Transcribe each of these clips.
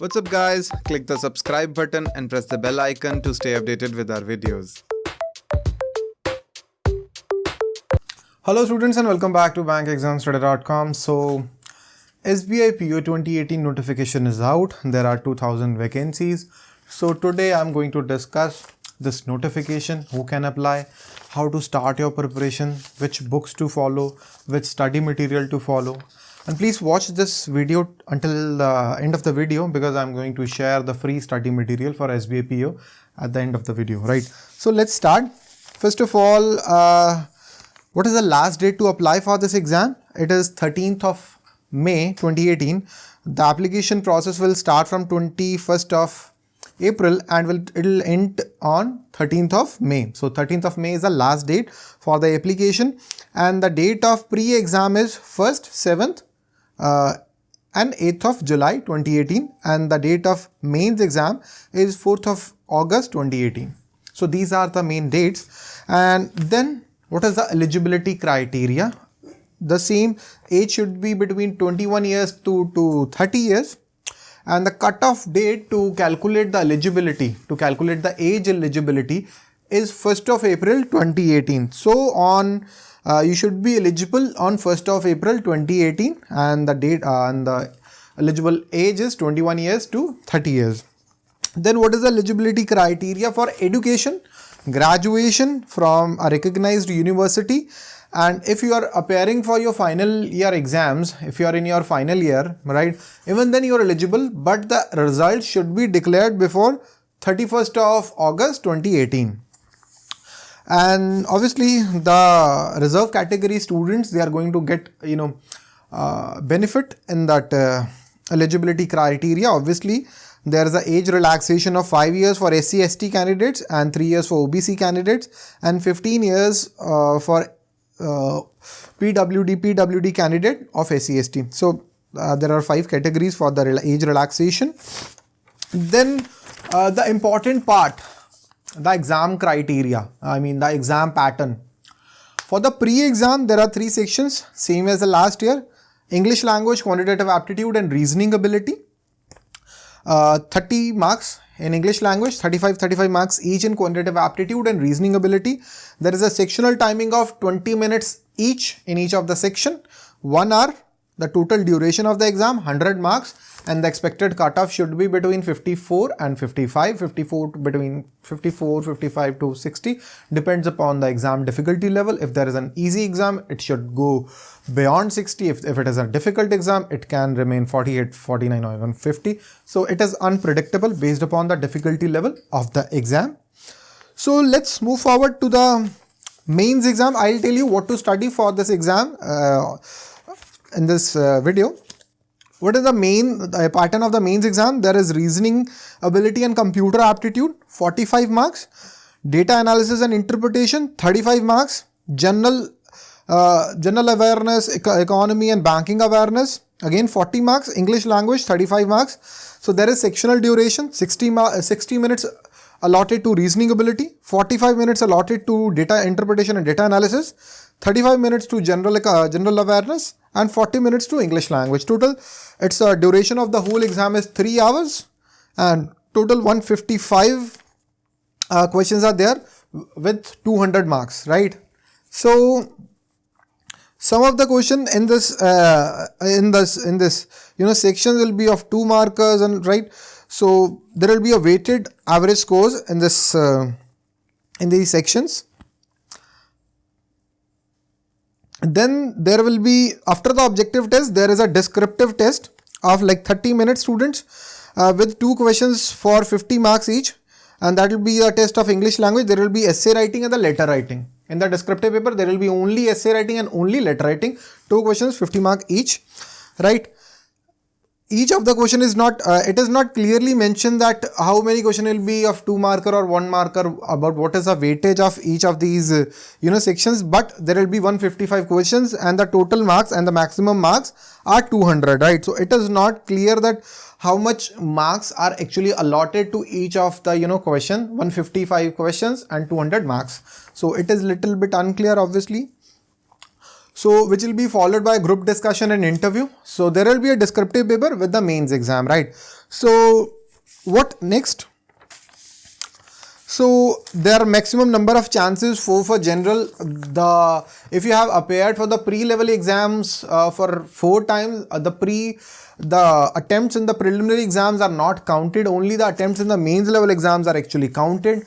What's up guys? Click the subscribe button and press the bell icon to stay updated with our videos. Hello students and welcome back to bankexamstoday.com. So SBI PO 2018 notification is out. There are 2000 vacancies. So today I'm going to discuss this notification, who can apply, how to start your preparation, which books to follow, which study material to follow and please watch this video until the end of the video because I'm going to share the free study material for SBI PO at the end of the video, right? So let's start. First of all, uh, what is the last date to apply for this exam? It is 13th of May 2018. The application process will start from 21st of April and will it'll end on 13th of May. So 13th of May is the last date for the application and the date of pre-exam is 1st, 7th, uh, Uh, and 8th of July 2018 and the date of mains exam is 4th of August 2018. So these are the main dates and then what is the eligibility criteria? The same age should be between 21 years to, to 30 years and the cutoff date to calculate the eligibility, to calculate the age eligibility is 1st of April 2018. So on uh, you should be eligible on 1st of April 2018 and the date uh, and the eligible age is 21 years to 30 years. Then what is the eligibility criteria for education? Graduation from a recognized university and if you are appearing for your final year exams, if you are in your final year, right, even then you are eligible but the results should be declared before 31st of August 2018 and obviously the reserve category students they are going to get you know uh, benefit in that uh, eligibility criteria. Obviously there is a age relaxation of 5 years for SC ST candidates and 3 years for OBC candidates and 15 years uh, for uh, PWD PWD candidate of SC ST so uh, there are five categories for the age relaxation. Then uh, the important part the exam criteria, I mean the exam pattern. For the pre-exam, there are three sections, same as the last year. English language, quantitative aptitude and reasoning ability. Uh, 30 marks in English language, 35, 35 marks each in quantitative aptitude and reasoning ability. There is a sectional timing of 20 minutes each in each of the section, 1 hour the total duration of the exam 100 marks and the expected cutoff should be between 54 and 55 54 between 54 55 to 60 depends upon the exam difficulty level. If there is an easy exam it should go beyond 60 if, if it is a difficult exam it can remain 48 49 or even 50 so it is unpredictable based upon the difficulty level of the exam. So let's move forward to the mains exam. I'll tell you what to study for this exam uh, in this uh, video. What is the main the pattern of the mains exam? There is reasoning ability and computer aptitude 45 marks, data analysis and interpretation 35 marks, general uh, general awareness, economy and banking awareness again 40 marks, English language 35 marks. So there is sectional duration 60, 60 minutes allotted to reasoning ability, 45 minutes allotted to data interpretation and data analysis, 35 minutes to general, uh, general awareness and 40 minutes to English language. Total, its uh, duration of the whole exam is 3 hours and total 155 uh, questions are there with 200 marks, right? So, some of the question in this, uh, in this, in this, you know, section will be of two markers and right. So, there will be a weighted average scores in this, uh, in these sections then there will be after the objective test there is a descriptive test of like 30 minutes students uh, with two questions for 50 marks each. And that will be a test of English language. There will be essay writing and the letter writing. In the descriptive paper there will be only essay writing and only letter writing. Two questions 50 mark each. Right each of the question is not uh, it is not clearly mentioned that how many question will be of two marker or one marker about what is the weightage of each of these uh, you know sections but there will be 155 questions and the total marks and the maximum marks are 200 right? So it is not clear that how much marks are actually allotted to each of the you know question 155 questions and 200 marks. So it is little bit unclear obviously so which will be followed by group discussion and interview. So there will be a descriptive paper with the mains exam, right? So what next? So there are maximum number of chances for for general the if you have appeared for the pre-level exams uh, for four times uh, the pre the attempts in the preliminary exams are not counted only the attempts in the mains level exams are actually counted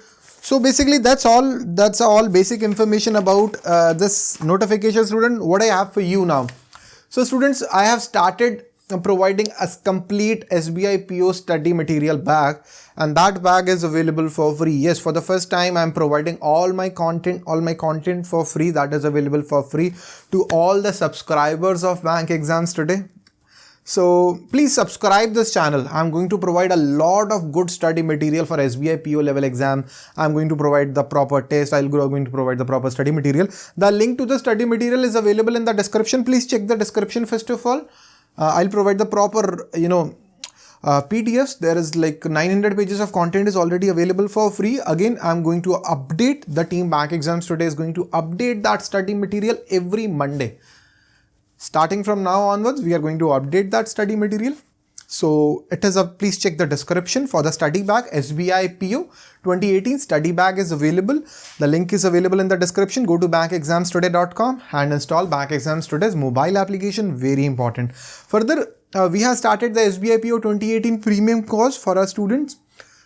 so basically that's all that's all basic information about uh, this notification student what I have for you now. So students I have started providing a complete SBI PO study material bag and that bag is available for free. Yes, for the first time I'm providing all my content, all my content for free that is available for free to all the subscribers of bank exams today. So please subscribe this channel. I'm going to provide a lot of good study material for SBI PO level exam. I'm going to provide the proper test. I'll go going to provide the proper study material. The link to the study material is available in the description. Please check the description first of all. Uh, I'll provide the proper, you know, uh, PDFs. There is like 900 pages of content is already available for free. Again, I'm going to update the team bank exams today is going to update that study material every Monday. Starting from now onwards, we are going to update that study material. So it is a, please check the description for the study bag SBI PO 2018 study bag is available. The link is available in the description. Go to bankexamstoday.com and install Bank Exams Today's mobile application. Very important. Further, uh, we have started the SBI PO 2018 premium course for our students.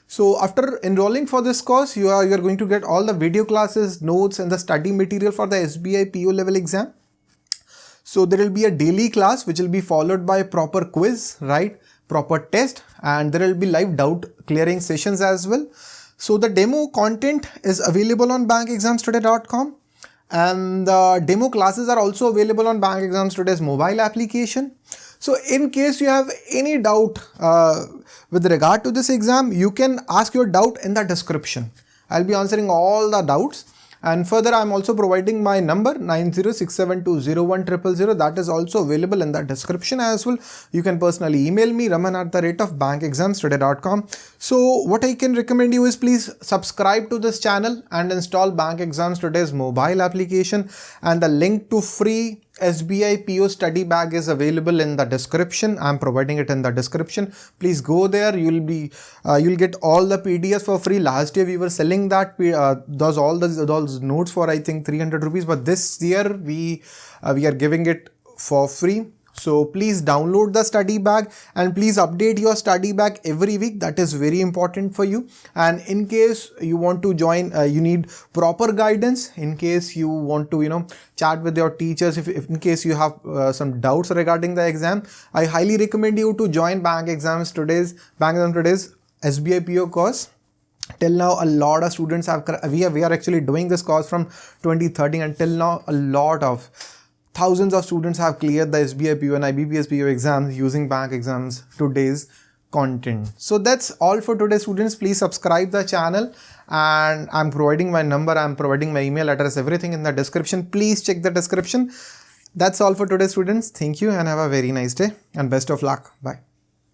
So after enrolling for this course, you are, you are going to get all the video classes, notes and the study material for the SBI PO level exam. So there will be a daily class which will be followed by proper quiz, right? Proper test and there will be live doubt clearing sessions as well. So the demo content is available on bankexamstoday.com and the demo classes are also available on Bank Exams Today's mobile application. So in case you have any doubt uh, with regard to this exam, you can ask your doubt in the description. I'll be answering all the doubts and further I'm also providing my number 906720100 that is also available in the description as well. You can personally email me raman at the rate of bankexamstoday.com. So what I can recommend you is please subscribe to this channel and install Bank Exams Today's mobile application and the link to free SBI PO study bag is available in the description. I'm providing it in the description. Please go there. You'll be uh, you'll get all the PDFs for free. Last year we were selling that uh, those all those, those notes for I think 300 rupees. But this year we uh, we are giving it for free so please download the study bag and please update your study bag every week. That is very important for you. And in case you want to join, uh, you need proper guidance. In case you want to, you know, chat with your teachers, if, if in case you have uh, some doubts regarding the exam, I highly recommend you to join Bank Exams Today's Bank Exam Today's SBI PO course till now a lot of students have we are, we are actually doing this course from 2013 until now a lot of Thousands of students have cleared the SBI PO and IBPS PO exams using bank exams today's content. So that's all for today students. Please subscribe the channel and I'm providing my number, I'm providing my email address, everything in the description. Please check the description. That's all for today students. Thank you and have a very nice day and best of luck. Bye.